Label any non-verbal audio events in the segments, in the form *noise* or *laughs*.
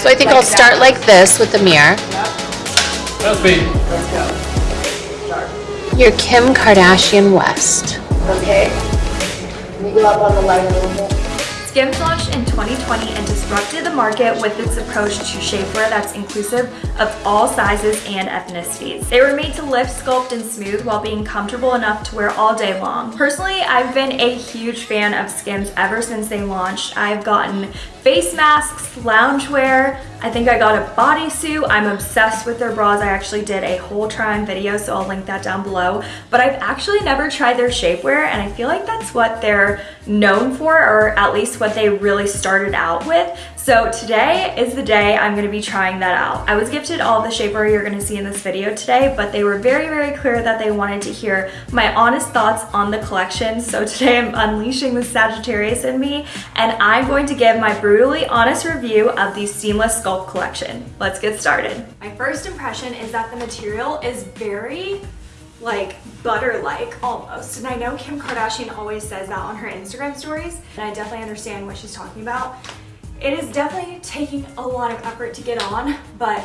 So I think I'll start like this with the mirror. That's me. You're Kim Kardashian West. Okay. Can you go up on the light a little bit? Skims launched in 2020 and disrupted the market with its approach to shapewear that's inclusive of all sizes and ethnicities. They were made to lift, sculpt, and smooth while being comfortable enough to wear all day long. Personally, I've been a huge fan of Skims ever since they launched. I've gotten face masks, loungewear, I think I got a bodysuit. I'm obsessed with their bras. I actually did a whole try on video, so I'll link that down below. But I've actually never tried their shapewear, and I feel like that's what they're known for, or at least what they really started out with. So today is the day I'm gonna be trying that out. I was gifted all the shaper you're gonna see in this video today, but they were very, very clear that they wanted to hear my honest thoughts on the collection. So today I'm unleashing the Sagittarius in me, and I'm going to give my brutally honest review of the Seamless Sculpt collection. Let's get started. My first impression is that the material is very like butter-like almost. And I know Kim Kardashian always says that on her Instagram stories, and I definitely understand what she's talking about. It is definitely taking a lot of effort to get on, but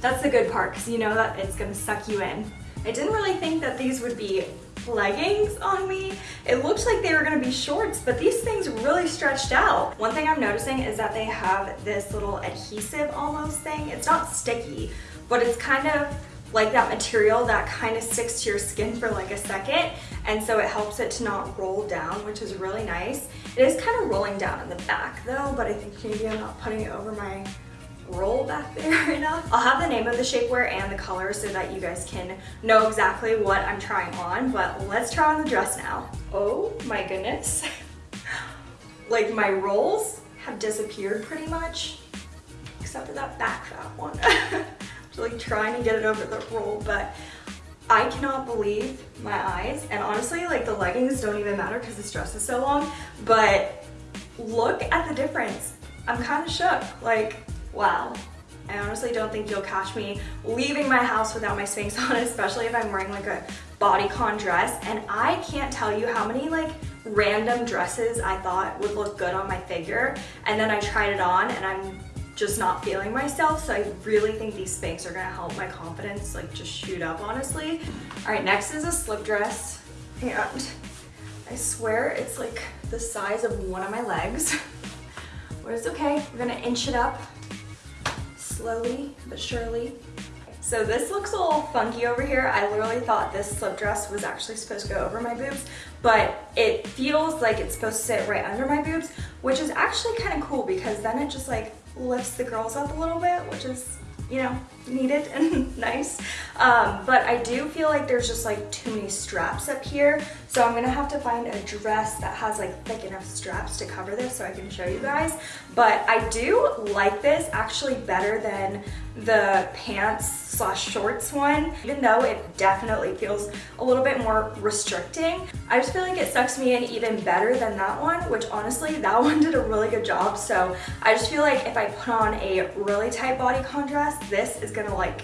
that's the good part because you know that it's gonna suck you in. I didn't really think that these would be leggings on me. It looked like they were gonna be shorts, but these things really stretched out. One thing I'm noticing is that they have this little adhesive almost thing. It's not sticky, but it's kind of like that material that kind of sticks to your skin for like a second and so it helps it to not roll down which is really nice. It is kind of rolling down in the back though but i think maybe i'm not putting it over my roll back there *laughs* enough. I'll have the name of the shapewear and the color so that you guys can know exactly what i'm trying on but let's try on the dress now. Oh my goodness. *laughs* Like my rolls have disappeared pretty much except for that back fat one *laughs* like trying to get it over the roll, but I cannot believe my eyes. And honestly, like the leggings don't even matter because this dress is so long, but look at the difference. I'm kind of shook, like, wow. I honestly don't think you'll catch me leaving my house without my Spanx *laughs* on, especially if I'm wearing like a bodycon dress. And I can't tell you how many like random dresses I thought would look good on my figure. And then I tried it on and I'm just not feeling myself. So I really think these Spanx are gonna help my confidence like just shoot up, honestly. All right, next is a slip dress. And I swear it's like the size of one of my legs. *laughs* but it's okay, we're gonna inch it up slowly but surely. So this looks a little funky over here. I literally thought this slip dress was actually supposed to go over my boobs, but it feels like it's supposed to sit right under my boobs, which is actually kind of cool because then it just like lifts the girls up a little bit, which is, you know, needed *laughs* and nice. Um, but I do feel like there's just like too many straps up here. So I'm gonna have to find a dress that has like thick enough straps to cover this so I can show you guys. But I do like this actually better than the pants slash shorts one, even though it definitely feels a little bit more restricting. I just feel like it sucks me in even better than that one, which honestly, that *laughs* one did a really good job. So I just feel like if I put on a really tight bodycon dress, this is gonna like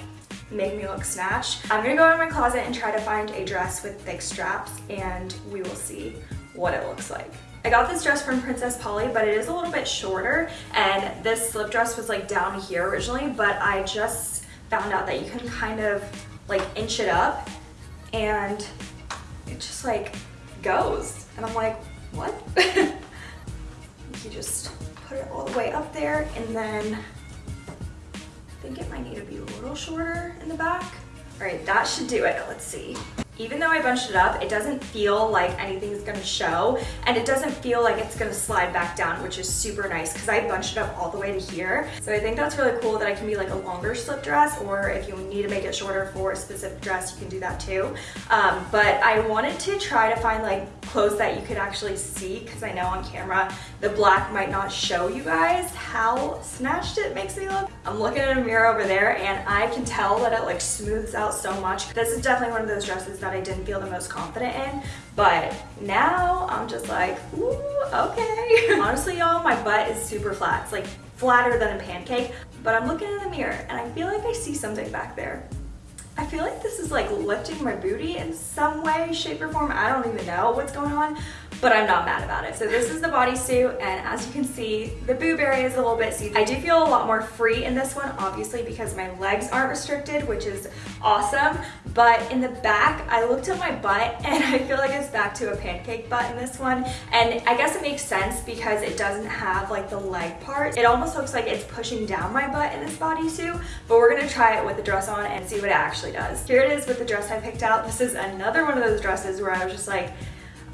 make me look snatched. I'm gonna go in my closet and try to find a dress with thick straps and we will see what it looks like. I got this dress from Princess Polly, but it is a little bit shorter and this slip dress was like down here originally, but I just found out that you can kind of like inch it up and it just like goes. And I'm like, what? *laughs* you just put it all the way up there and then I think it might need to be a little shorter in the back. All right, that should do it. Let's see. Even though I bunched it up, it doesn't feel like anything's gonna show and it doesn't feel like it's gonna slide back down, which is super nice because I bunched it up all the way to here. So I think that's really cool that I can be like a longer slip dress or if you need to make it shorter for a specific dress, you can do that too. Um, but I wanted to try to find like clothes that you could actually see because I know on camera the black might not show you guys how snatched it makes me look. I'm looking at a mirror over there and I can tell that it like smooths out so much. This is definitely one of those dresses that I didn't feel the most confident in, but now I'm just like, ooh, okay. *laughs* Honestly, y'all, my butt is super flat. It's like flatter than a pancake, but I'm looking in the mirror and I feel like I see something back there. I feel like this is like lifting my booty in some way, shape, or form. I don't even know what's going on, but I'm not mad about it. So this is the bodysuit, and as you can see, the boob area is a little bit see-through. I do feel a lot more free in this one, obviously because my legs aren't restricted, which is awesome. But in the back, I looked at my butt *laughs* and I feel like it's back to a pancake butt in this one. And I guess it makes sense because it doesn't have like the leg part. It almost looks like it's pushing down my butt in this bodysuit, but we're gonna try it with the dress on and see what it actually does. Here it is with the dress I picked out. This is another one of those dresses where I was just like,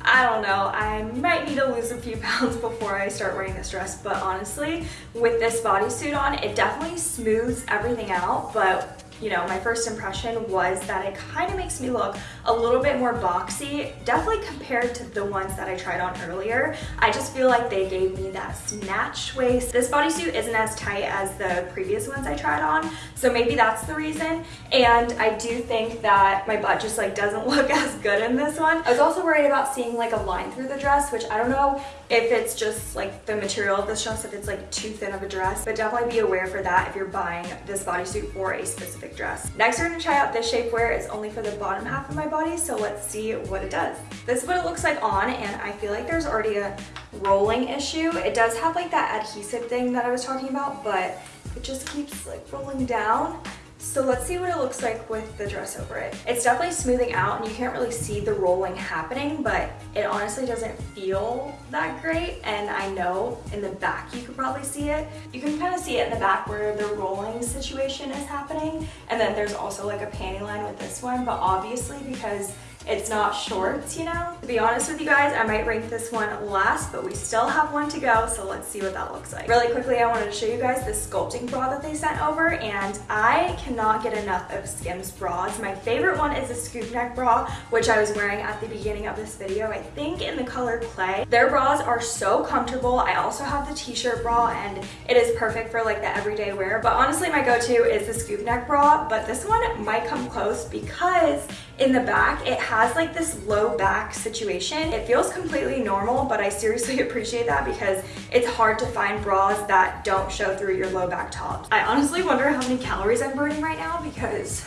I don't know, I might need to lose a few *laughs* pounds before I start wearing this dress, but honestly, with this bodysuit on, it definitely smooths everything out, but you know, my first impression was that it kind of makes me look a little bit more boxy, definitely compared to the ones that I tried on earlier. I just feel like they gave me that snatched waist. This bodysuit isn't as tight as the previous ones I tried on, so maybe that's the reason. And I do think that my butt just like doesn't *laughs* look as good in this one. I was also worried about seeing like a line through the dress, which I don't know if it's just like the material of this dress, if it's like too thin of a dress, but definitely be aware for that if you're buying this bodysuit for a specific dress. Next, we're gonna try out this shapewear. It's only for the bottom half of my body, so let's see what it does. This is what it looks like on, and I feel like there's already a rolling issue. It does have like that adhesive thing that I was talking about, but it just keeps like rolling down. So let's see what it looks like with the dress over it. It's definitely smoothing out and you can't really see the rolling happening, but it honestly doesn't feel that great. And I know in the back you could probably see it. You can kind of see it in the back where the rolling situation is happening. And then there's also like a panty line with this one, but obviously because it's not shorts, you know? To be honest with you guys, I might rank this one last, but we still have one to go, so let's see what that looks like. Really quickly, I wanted to show you guys this sculpting bra that they sent over, and I cannot get enough of Skims bras. My favorite one is a scoop neck bra, which I was wearing at the beginning of this video, I think in the color clay. Their bras are so comfortable. I also have the t-shirt bra, and it is perfect for like the everyday wear, but honestly, my go-to is the scoop neck bra, but this one might come close because in the back, it has like this low back situation. It feels completely normal, but I seriously *laughs* appreciate that because it's hard to find bras that don't show through your low back tops. I honestly wonder how many calories I'm burning right now because,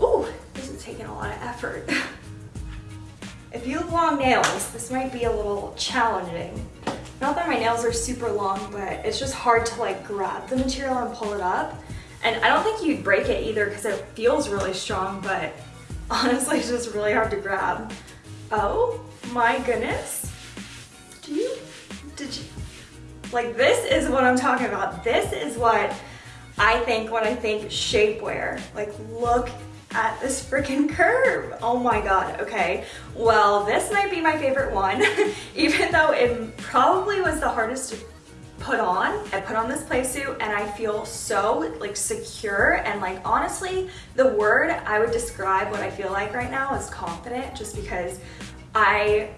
ooh, this is taking a lot of effort. *laughs* If you have long nails, this might be a little challenging. Not that my nails are super long, but it's just hard to like grab the material and pull it up. And I don't think you'd break it either because it feels really strong, but honestly it's just really hard to grab. Oh my goodness. Do you, did you, like this is what I'm talking about. This is what I think when I think shapewear. Like look at this freaking curve. Oh my God, okay. Well, this might be my favorite one, *laughs* even though it probably was the hardest to put on. I put on this play suit and I feel so like secure and like honestly, the word I would describe what I feel like right now is confident just because I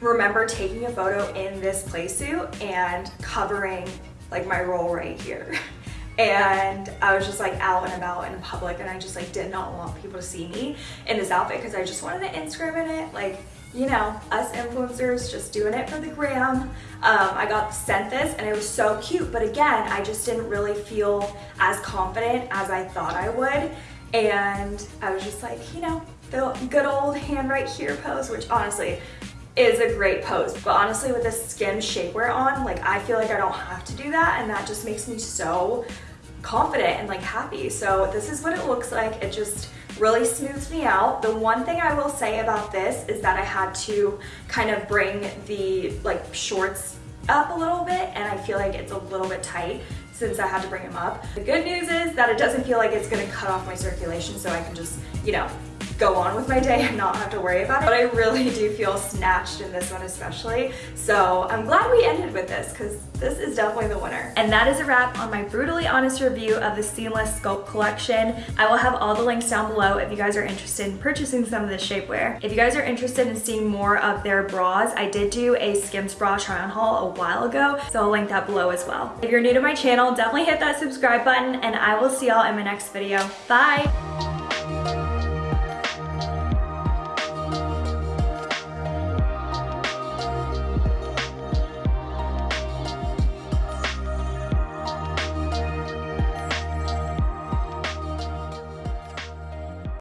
remember taking a photo in this play suit and covering like my roll right here. *laughs* and I was just like out and about in public and I just like did not want people to see me in this outfit because I just wanted to Instagram in it like you know us influencers just doing it for the gram um, I got sent this and it was so cute but again I just didn't really feel as confident as I thought I would and I was just like you know the good old hand right here pose which honestly is a great pose. But honestly, with this skin shapewear on, like I feel like I don't have to do that and that just makes me so confident and like happy. So this is what it looks like. It just really smooths me out. The one thing I will say about this is that I had to kind of bring the like shorts up a little bit and I feel like it's a little bit tight since I had to bring them up. The good news is that it doesn't feel like it's gonna cut off my circulation so I can just, you know, go on with my day and not have to worry about it. But I really do feel snatched in this one especially. So I'm glad we ended with this because this is definitely the winner. And that is a wrap on my brutally honest review of the Seamless Sculpt collection. I will have all the links down below if you guys are interested in purchasing some of this shapewear. If you guys are interested in seeing more of their bras, I did do a Skims bra try on haul a while ago, so I'll link that below as well. If you're new to my channel, definitely hit that subscribe button and I will see y'all in my next video. Bye!